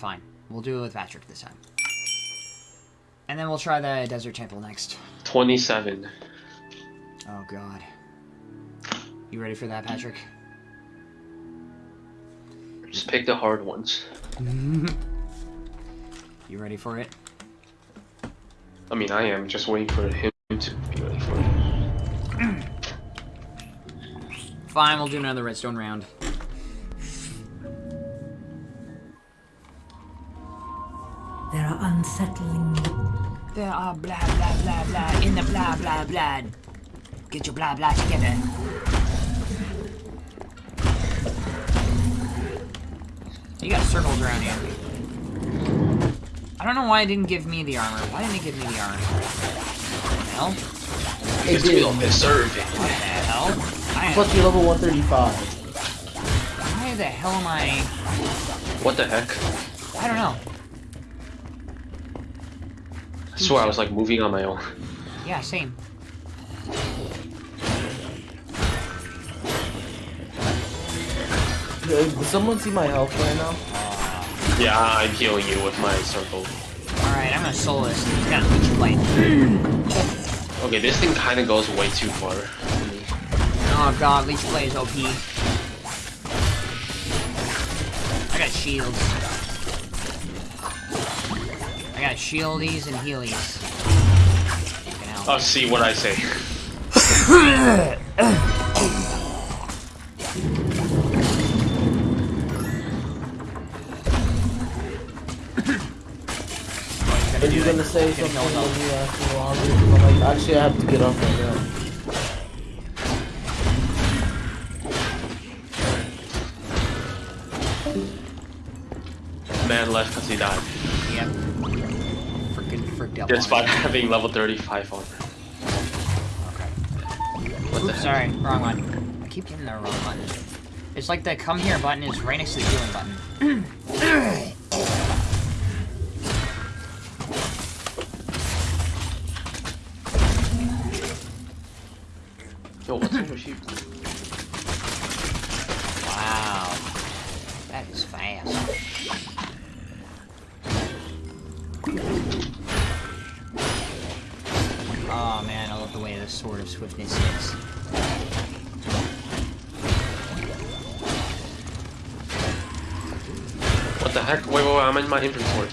fine. We'll do it with Patrick this time. And then we'll try the Desert Temple next. 27. Oh, God. You ready for that, Patrick? Just pick the hard ones. you ready for it? I mean, I am just waiting for him to be ready for it. Fine, we'll do another redstone round. There are unsettling. There are blah blah blah blah in the blah blah blah. Get your blah blah together. You got circles around you. I don't know why it didn't give me the armor. Why didn't it give me the armor? What the hell? It It's did. real deserving. What the hell? I am, Plus, you're level 135. why the hell am I... What the heck? I don't know. I swear I was like moving on my own. Yeah, same. Does someone see my health right now? Yeah, I'm healing you with my circle. Alright, I'm gonna solo this. He's got a leech blade. Okay, this thing kind of goes way too far. Oh god, leech blade is OP. I got shields. I got shieldies and healies. Fucking hell. Oh, see what I say. Are you gonna say something when you ask me while like, actually, I have to get off right now. Man left because he died. Yep. Freaking freaked out. Despite having level 35 armor. Okay. What the Oops, heck? sorry, wrong one. I keep hitting the wrong button. It's like the come here button is right next to the healing button. What the heck? Wait, wait, wait, I'm in my inventory.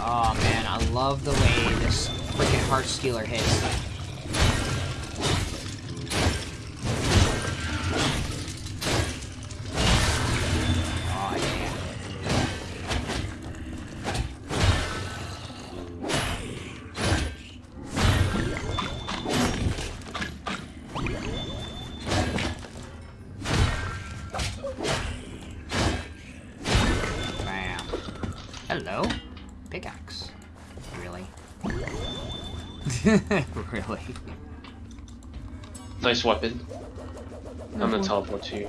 Oh man, I love the way this freaking heart stealer hits. Nice weapon. I'm gonna mm-hmm. teleport to you.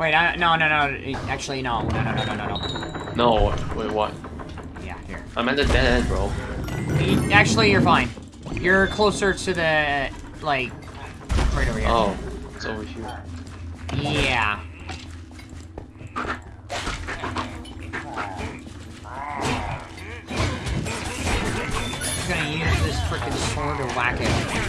Wait, I, no, no, no. Actually, no. No, no, no, no, no, no. No, wait, what? Yeah, here. I'm at the dead end, bro. Actually, you're fine. You're closer to the, like, right over here. Oh, it's over here. Yeah. I'm gonna use this freaking sword to whack it.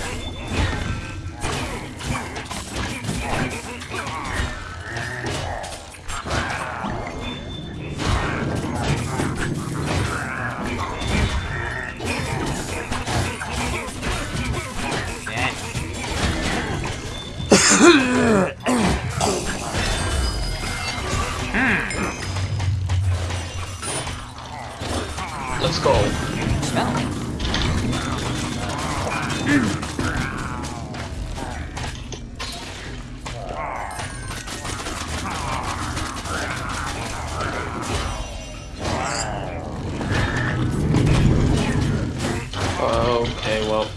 Okay, well.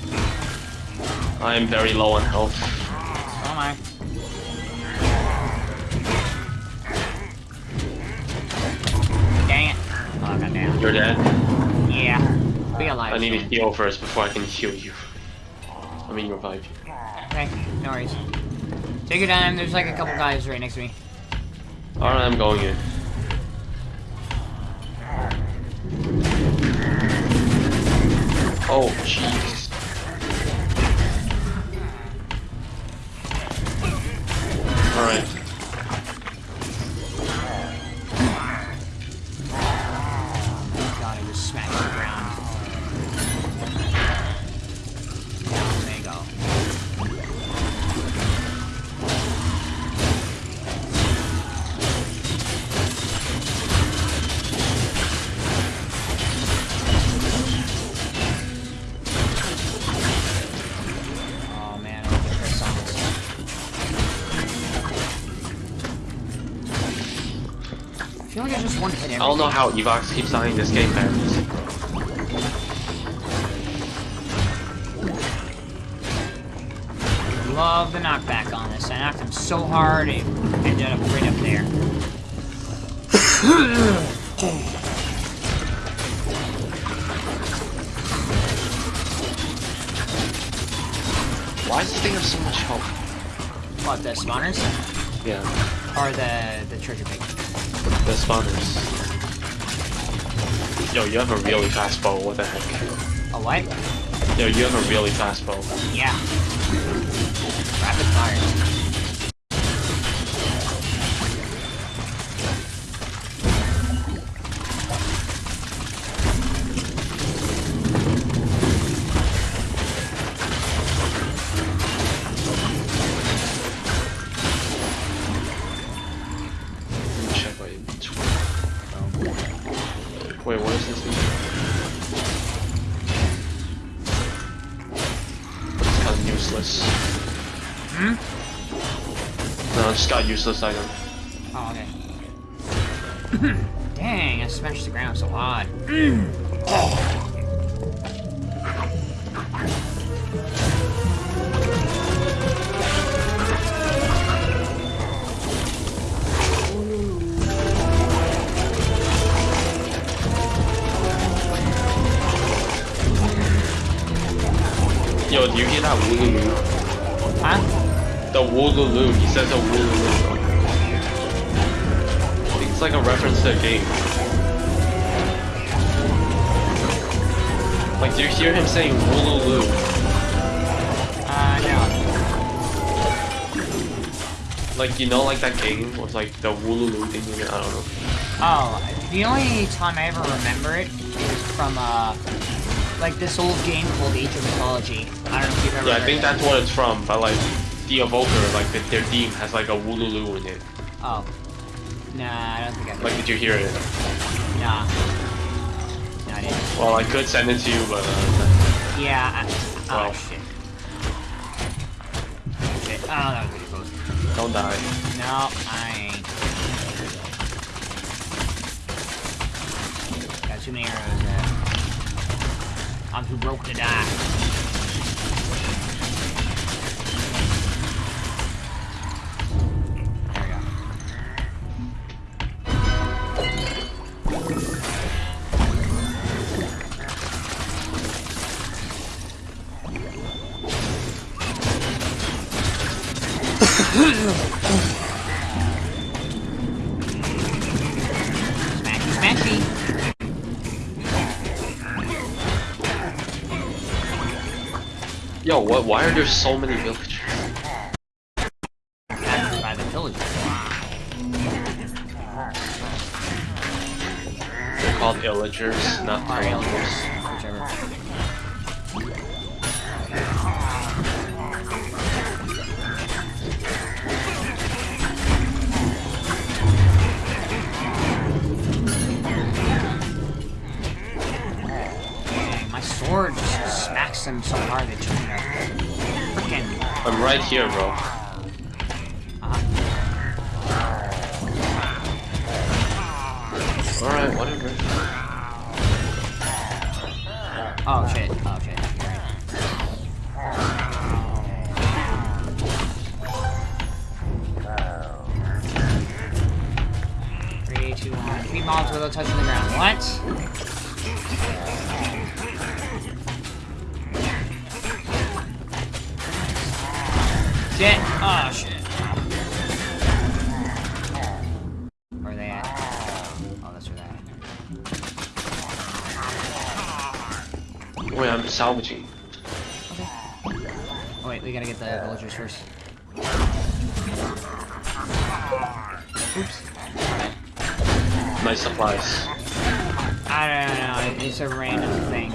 I am very low on health. Oh my. Dang it. Oh, god damn. You're dead. Yeah. Be alive. I need to heal first before I can heal you. I mean, revive you. Okay, no worries. Take your time, there's like a couple guys right next to me. Alright, I'm going in. Oh, jeez. I just one hit everything. I don't know how Evox keeps dying this game, man. Love the knockback on this. I knocked him so hard, it ended up right up there. Why does this thing have so much health? What, the spawners? Yeah, Or the, the treasure pig? the spawners. Yo, you have a really fast bow, what the heck? A what? Yo, you have a really fast bow. Yeah. Rapid fire. Got item. Oh, okay. Dang, I smashed the ground so hard. Yo, do you hear that wooloo? Huh? The wooloo. He says a wooloo. It's like a reference to a game. Like, do you hear him saying wooloo? Uh, no. Like, you know, like that game with like the wooloo thing in it? I don't know. Oh, the only time I ever remember it is from, uh, like this old game called Age of Mythology. I don't know if you've ever Yeah, I think that's what it's from, but like, the Evoker, like, the, their theme has like a wooloo in it. Oh. Nah, I don't think I Like, did you hear it? Nah. No, I didn't. Well, I could send it to you, but uh, Yeah, I, oh Well. shit. Shit. Oh, that was pretty close. don't die. No, I ain't. Got too many arrows there. I'm too broke to die. Why are there so many villagers? By the villagers. They're called illagers, not villagers. sword just smacks them so hard that you. I'm right here, bro. Wait, I'm salvaging. Oh wait, we gotta get the villagers first. Oops. Nice supplies. I don't know, it's a random thing.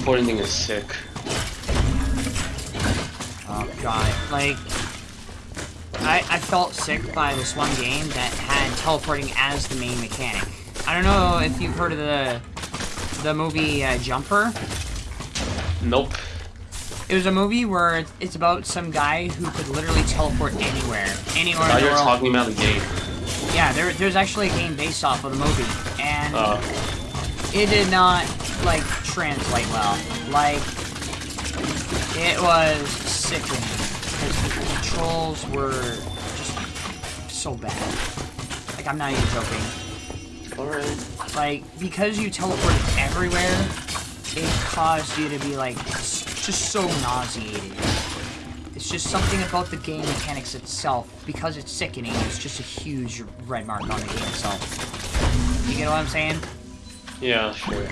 Teleporting thing is sick. Oh god, like I I felt sick by this one game that had teleporting as the main mechanic. I don't know if you've heard of the the movie uh, Jumper. Nope. It was a movie where it's- about some guy who could literally teleport anywhere, anywhere Now in the you're world. talking about the game. Yeah, there, there's actually a game based off of the movie, and Uh, it did not like translate well. Like it was sickening because the controls were just so bad. Like I'm not even joking. alright. Like because you teleported everywhere, it caused you to be like just so nauseated. It's just something about the game mechanics itself. Because it's sickening, it's just a huge red mark on the game itself. You get what I'm saying? Yeah, sure.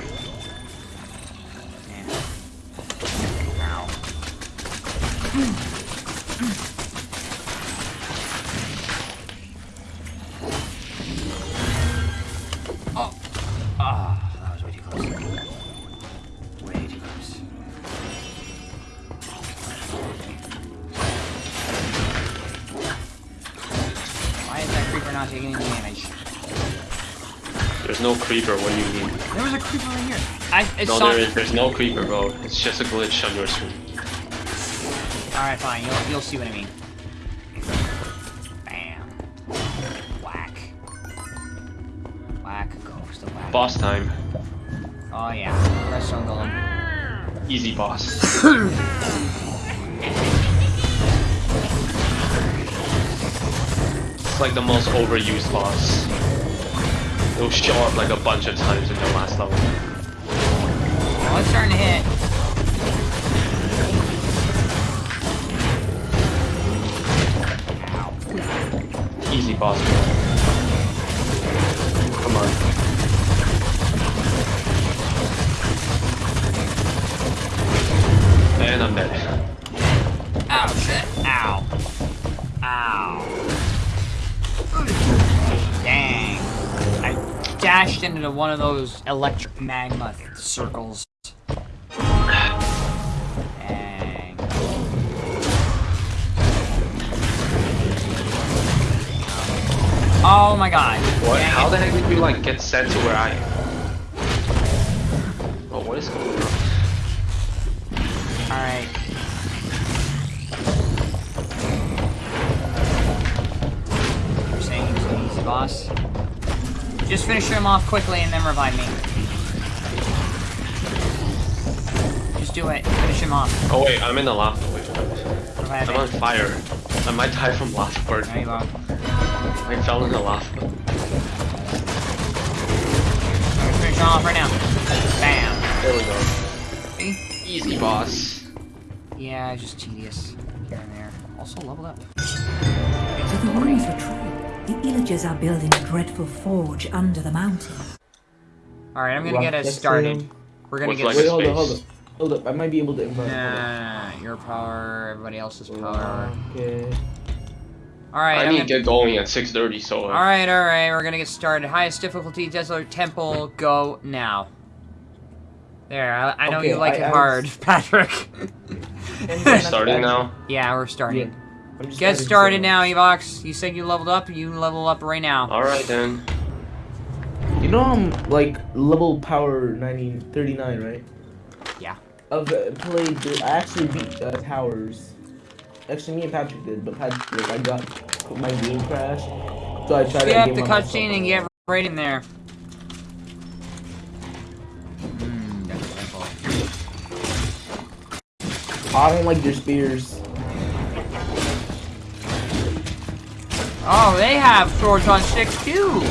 No creeper, what do you mean? There was a creeper right here. I, I No, there is, there's no creeper, bro. It's just a glitch on your screen. Alright, fine. You'll, you'll see what I mean. Bam. Whack. Whack. Ghost of whack. Boss time. Oh, yeah. Golem. Easy boss. it's like the most overused boss. It'll show up like a bunch of times in the last level. Oh, it's starting to hit. Boss. Come on. And I'm dead. Ow, shit. Ow. Ow. Dang. I dashed into one of those electric magma circles. Oh my god. What? Dang How it. the heck did you like get sent to where I am? Oh, what is going on? Alright. You're saying he's an easy boss? Just finish him off quickly and then revive me. Just do it. Finish him off. Oh wait, I'm in the lava. Wait? I'm on fire. I might die from lava burn. Go. I fell in the lava. I'm gonna finish off right now. Bam. There we go. See? Easy boss. Yeah, it's just tedious. Here and there. Also leveled up. With the ruins are true, the villagers are building a dreadful forge under the mountain. Alright, I'm gonna get us started. Sim. We're gonna With get like Wait, hold up, hold up. Hold up, I might be able to invite. Nah, your power, everybody else's power. Okay. Alright, I I'm need gonna... get going at 6.30, so... uh, Alright, alright, we're gonna get started. Highest difficulty, Desert Temple, go now. There, I, I know Okay, you like I- it I hard, was- Patrick. We're starting now? yeah, we're starting. I'm Get started now, Evox. You said you leveled up, you level up right now. Alright then. You know I'm like level power 90, 39, right? Yeah. I've uh, played. I actually beat uh, towers. Actually, me and Patrick did, but Patrick, like, I got my game crashed, so I tried that game the cutscene and myself. get right in there. Mm, I don't like their spears. Oh, they have swords on sticks too.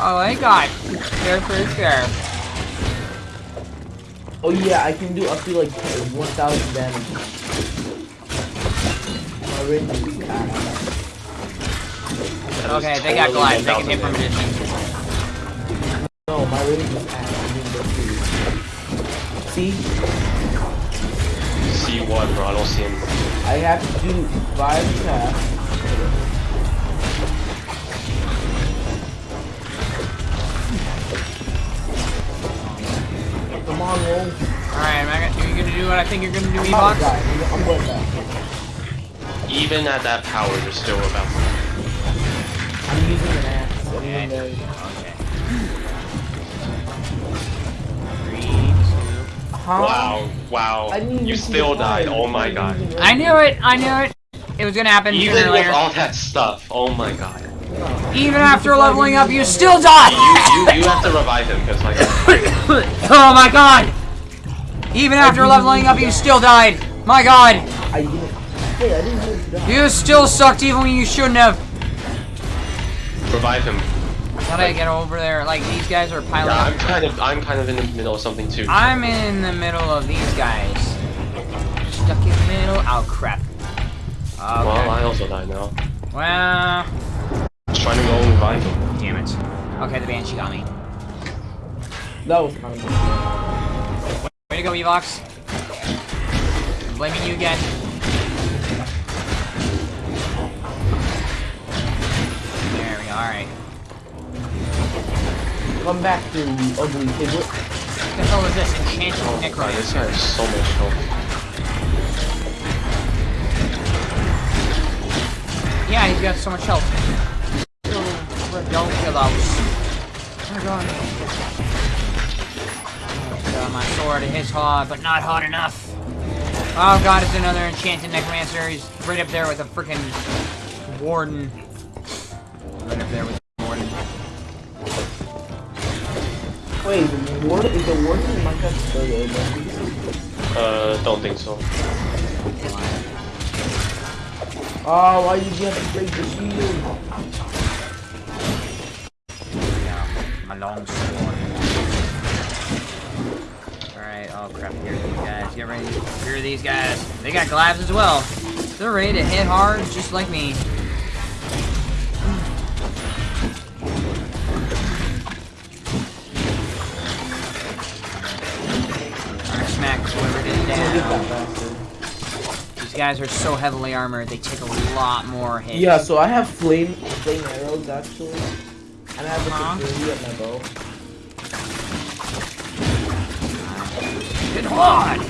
Oh, they got their fair share. Oh yeah, I can do up to like 1,000 damage. My range is ass. Okay, they got totally glides. They can hit from a damage. distance. No, my range is ass. I didn't go through. See, See what, bro? I don't see him. I have to do five attacks. Come on, roll. Alright, am I gonna, are you gonna do what I think you're gonna do, oh, I'm Evox? about to die. I'm going back. Even at that power, you're still about. I'm using an axe. Okay. Okay. Three, two. Huh? Wow, wow. I didn't You still died. Oh my god. I knew it! I knew it! It was gonna happen sooner Even or with later. all that stuff, oh my god. Even after leveling up, you still die! You, you, you have to revive him, because like, oh my god! Even after leveling up, you still died! My god! I didn't. Hey, I didn't know you still sucked even when you shouldn't have! revive him. How do I get over there? Like, these guys are piling Yeah. I'm kind of, I'm kind of in the middle of something too. I'm in the middle of these guys. Stuck in the middle. Oh crap. Okay. Well, I also died now. Well, Just trying to go and revive him. damn it. Okay, the banshee got me. That was kind of. Way to go, Evox. Blaming you again. There we go. All right. Come back to ugly piglet. What the hell is this? Enchanted Oh my god, this guy has so much health. Yeah, he's got so much health. Oh, Redonkulous. Oh my god. Uh, my sword it hits hard, but not hard enough. Oh god, it's another enchanted necromancer. He's right up there with a freaking warden. Right up there with the warden. Wait, the warden is the warden in Minecraft still there? Uh, don't think so. Oh, why did you have to break the shield? Yeah, my long sword. Alright, oh crap, here are these guys. Get ready. Here are these guys. They got glaives as well. They're ready to hit hard just like me. Down. These guys are so heavily armored, they take a lot more hits. Yeah, so I have flame flame arrows actually. And I have Uh-huh. a security at my bow. Hit hard!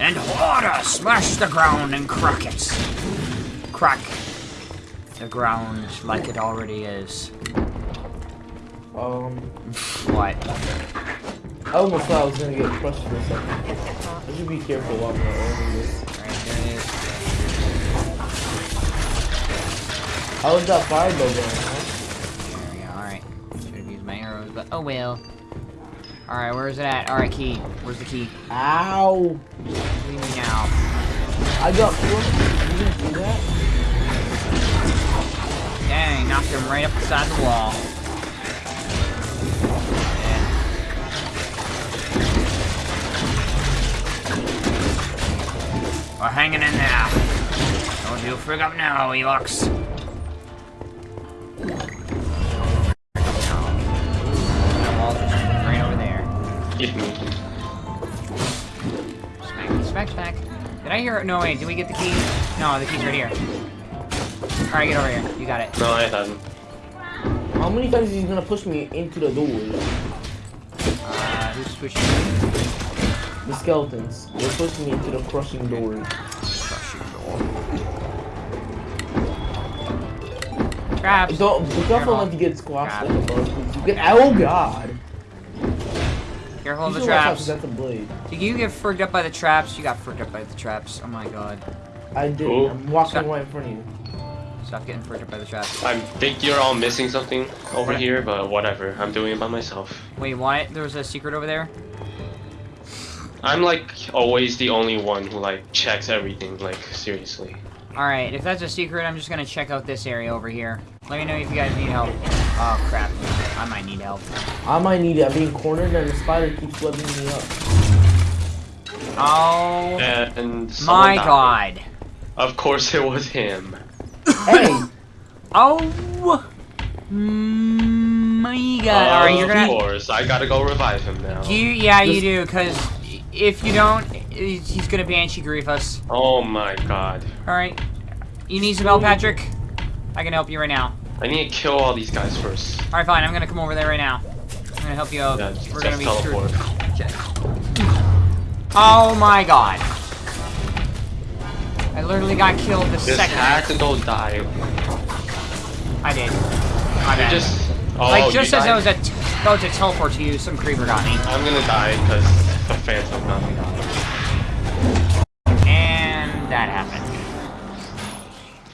And harder! Smash the ground and crack it. Crack the ground like it already is. Um, What? I almost thought I was gonna get crushed for a second. I should be careful while I'm over this. Alright, there it is. How was that fire bow going. There we go, alright. Should have used my arrows, but oh well. Alright, where's it at? Alright, key. Where's the key? Ow! Leave me now. I got four. You didn't see that? Dang, knocked him right up beside the wall. We're hanging in there. Don't you frig up now, Evox. That wall's just right over there. Hit me. Smack, smack, smack. Did I hear it? No, wait, did we get the key? No, the key's right here. Alright, get over here. You got it. No, I haven't. How many times is he gonna push me into the door? Uh, who's switching? me? The skeletons. They're pushing me into the crushing door. Traps. Don't be careful not to get squashed like a You get oh god. Careful of the should watch out 'cause traps. That's a blade. Did you get freaked up by the traps? You got freaked up by the traps. Oh my god. I did. Ooh. I'm walking Stop. right in front of you. Stop getting freaked up by the traps. I think you're all missing something over here, but whatever. I'm doing it by myself. Wait, what? There was a secret over there? I'm like always the only one who like checks everything. Like seriously. Alright, if that's a secret, I'm just gonna check out this area over here. Let me know if you guys need help. Oh, crap. I might need help. I might need it. I'm being cornered and the spider keeps webbing me up. Oh, And someone my died. god. Of course it was him. hey! Oh, my god. Alright, you're of gonna... course, I gotta go revive him now. Do you? Yeah, you do, because if you don't, he's gonna Banshee grief us. Oh my god. Alright. You need some help, Patrick? I can help you right now. I need to kill all these guys first. Alright, fine. I'm gonna come over there right now. I'm gonna help you out. Yeah, We're gonna be teleport. Oh my god. I literally got killed the Just second had to go die. I did. My bad. just. Oh, like, just as I was about to teleport to you, some creeper got me. I'm gonna die because the phantom got me. And that happened.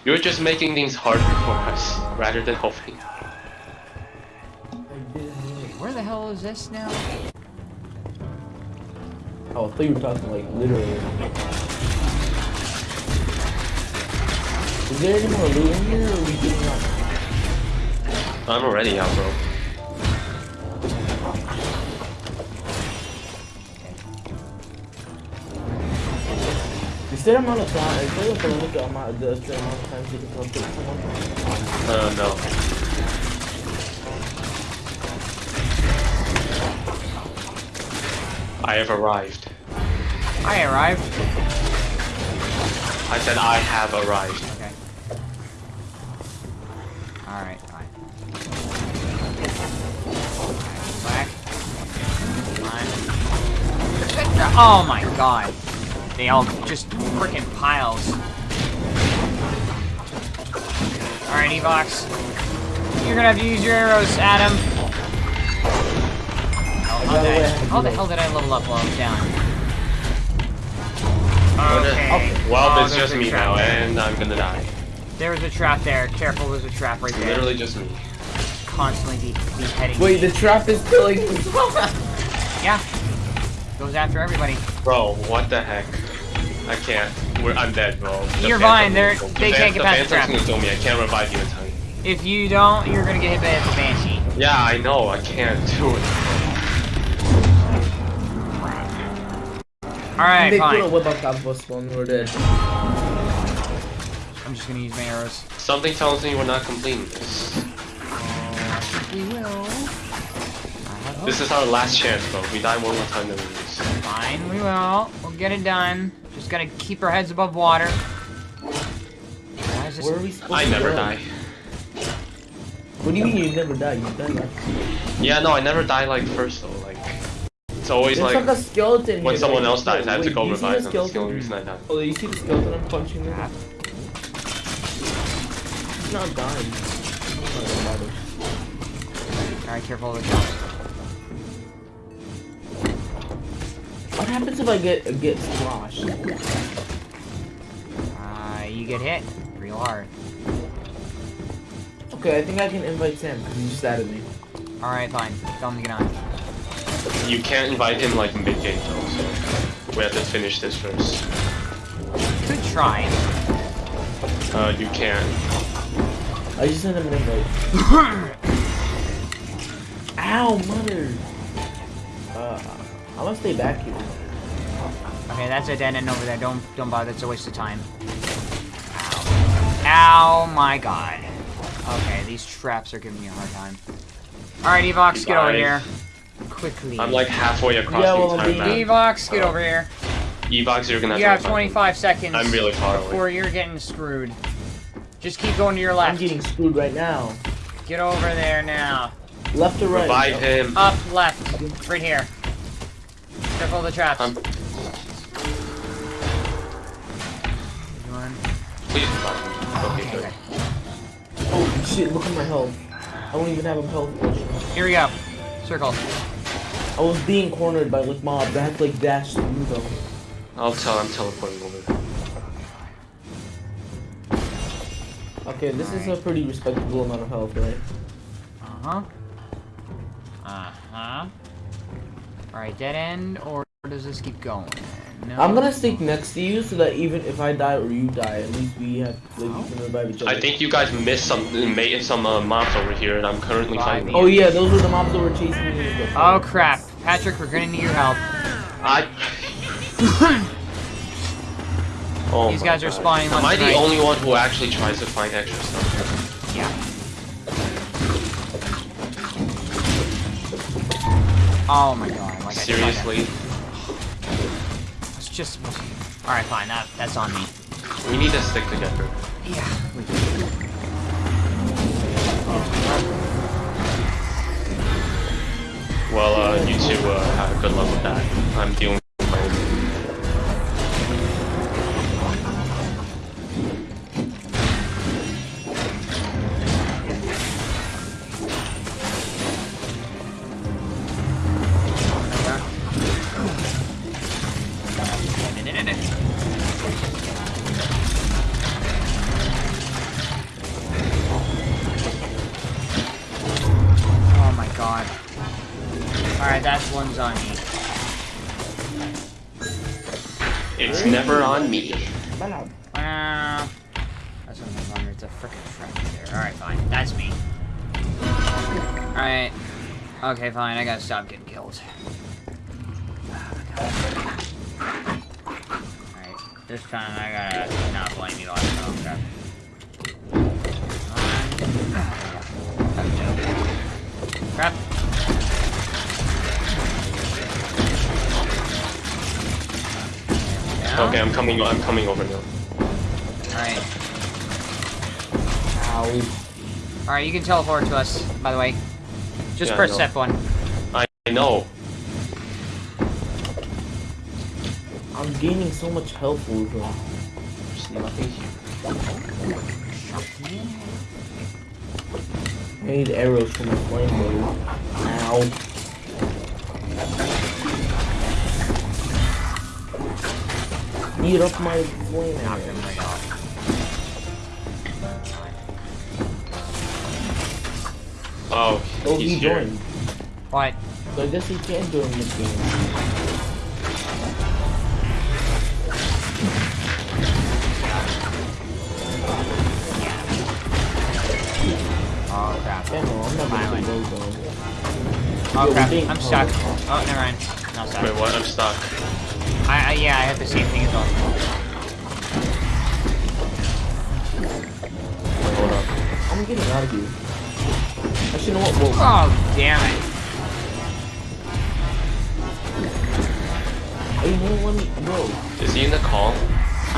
You're just making things harder for us rather than helping. Where the hell is this now? Oh, I thought you were talking like literally. Is there any more loot in here or are we getting up? I'm already out, bro. There amount of time? Is there like a limit amount the the amount of times you can teleport someone? Uh, no. I have arrived. I arrived. I said I have arrived. Okay. Alright, fine. Back. Fine. Oh my god. They all just freaking piles. Alright, Evox. You're gonna have to use your arrows, Adam. Oh, how, did I, how the hell did I level up while I was down? Okay. Oh, well, Oh, it's there's just me now, there. and I'm gonna die. There was a trap there. Careful, there's a trap right there. Literally just me. Constantly be beheading. Wait, the trap is killing me. Yeah. Goes after everybody. Bro, what the heck? I can't. We're, I'm dead, bro. The You're fine, they're- they the can't get past the The Phantom's trap. gonna kill me. I can't revive you in time. If you don't, you're gonna get hit by the Banshee. Yeah, I know. I can't do it. Alright, they put a fine. whip on top of us when we're dead. I'm just gonna use my arrows. Something tells me we're not completing this. We will. This is our last chance, bro. We die one more time, then we lose. Fine, we will. We'll get it done. Just gotta keep our heads above water. Why is this? Where are we supposed I to never go? die. What do you mean you never die? You die like Yeah, no, I never die like first though. Like, it's always There's like like a skeleton when someone else dies, I have to Wait, go do you see revive the them. That's the skeleton? only reason I die. Oh, you see the skeleton I'm punching there? He's not dying. Don't bother. Alright, careful of the jump. What happens if I get get squashed? Uh, you get hit real hard. Okay, I think I can invite Sam because he just added me. Alright, fine. Tell him to get on. You can't invite him like mid game though, so we have to finish this first. Good try. Uh, you can't. I just sent him an invite. Ow, mother! Uh, I'm gonna stay back here. Okay, that's a dead end over there. Don't don't bother. It's a waste of time. Ow. Ow, my god. Okay, these traps are giving me a hard time. Alright, Evox, get over here. Quickly. I'm like halfway across Yeah, the well, entire the- map. Evox, get uh, over here. Evox, you're gonna have You to have revive 25 seconds I'm really far away. before you're getting screwed. Just keep going to your left. I'm getting screwed right now. Get over there now. Left or right? Revive him. Up, left. Right here. Careful of the traps. Um, One. please. Okay, Okay, good. okay. Oh shit! Look at my health. I don't even have a health potion. Here we go. Circle. I was being cornered by like mobs. I had to like dash through them. I'll tell. I'm teleporting over. Okay, this is a pretty respectable amount of health, right? Uh-huh. Uh-huh. Alright, dead end or does this keep going? No. I'm gonna stick next to you so that even if I die or you die, at least we have like we can revive each other. I think you guys missed some made some uh, mobs over here, and I'm currently Bye. fighting. Oh yeah, those were the mobs that were chasing me. Oh crap, Patrick, we're gonna need your help. I. oh These my guys are God. spawning Am I the right. only one who actually tries to find extra stuff? Oh my god, like I tried Seriously, It's just. Alright, fine, that, that's on me. we need to stick together. Yeah, we do. Well, uh, you two uh, have good luck with that. I'm dealing Okay, fine. I gotta stop getting killed. Alright. This time I gotta not blame you on oh, crap. Crap. Down. Okay, I'm coming. I'm coming over now. Alright. Ow. Alright, you can teleport to us, by the way. Just Yeah, press know. step one. I know. I'm gaining so much health with them. There's nothing here. I need arrows from my flame bow. Ow. Eat up my flame Knock arrow. them Oh, Oh, he's he here. joined. What? So I guess he can join this game. Oh crap. Yeah, no, I'm not Finally. go. Oh Yo, crap. I'm stuck. Oh, never mind. No, stuck. Wait, what? I'm stuck. I, I yeah, I have the same thing as well. Wait, hold up. I'm getting out of here. Actually, you know what? Whoa. Oh damn it. Hey, you know what? Let me, bro. Is he in the call?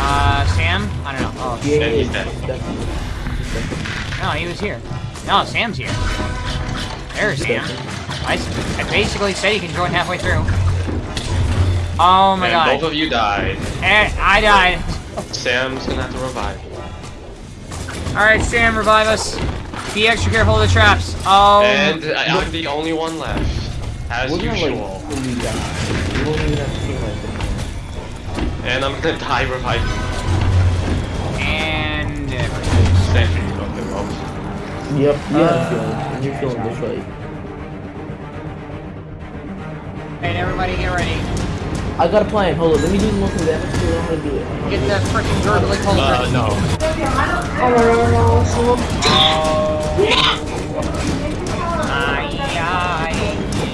Uh, Sam? I don't know. Oh, Yeah, he's dead. he's definitely- he's no, he was here. No, Sam's here. There's Sam. I, s- I basically said he can join halfway through. Oh my and god. both of you died. Eh, I died. Sam's gonna have to revive you. Alright, Sam, revive us. Be extra careful of the traps. Oh. And I, I'm the only one left, as We're gonna usual. like die. We won't even have to team like And I'm gonna die reviving. And. Sam. Okay, well. that. Yep, yeah, I'm. And you're feeling this way. Alright, everybody get ready. I got a plan. Hold on, let me do the most damage to it. I'm gonna do it. Get that freaking gurgly cold Uh, no. Aye, aye.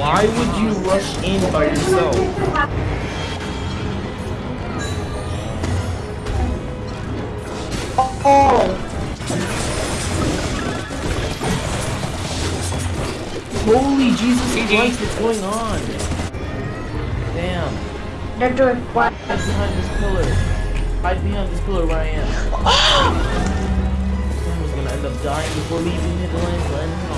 Why would you rush in by yourself? Oh! Holy Jesus Christ, what's going on? Damn. They're doing what? Hide behind this pillar. Hide behind this pillar where I am. dying before leaving the land.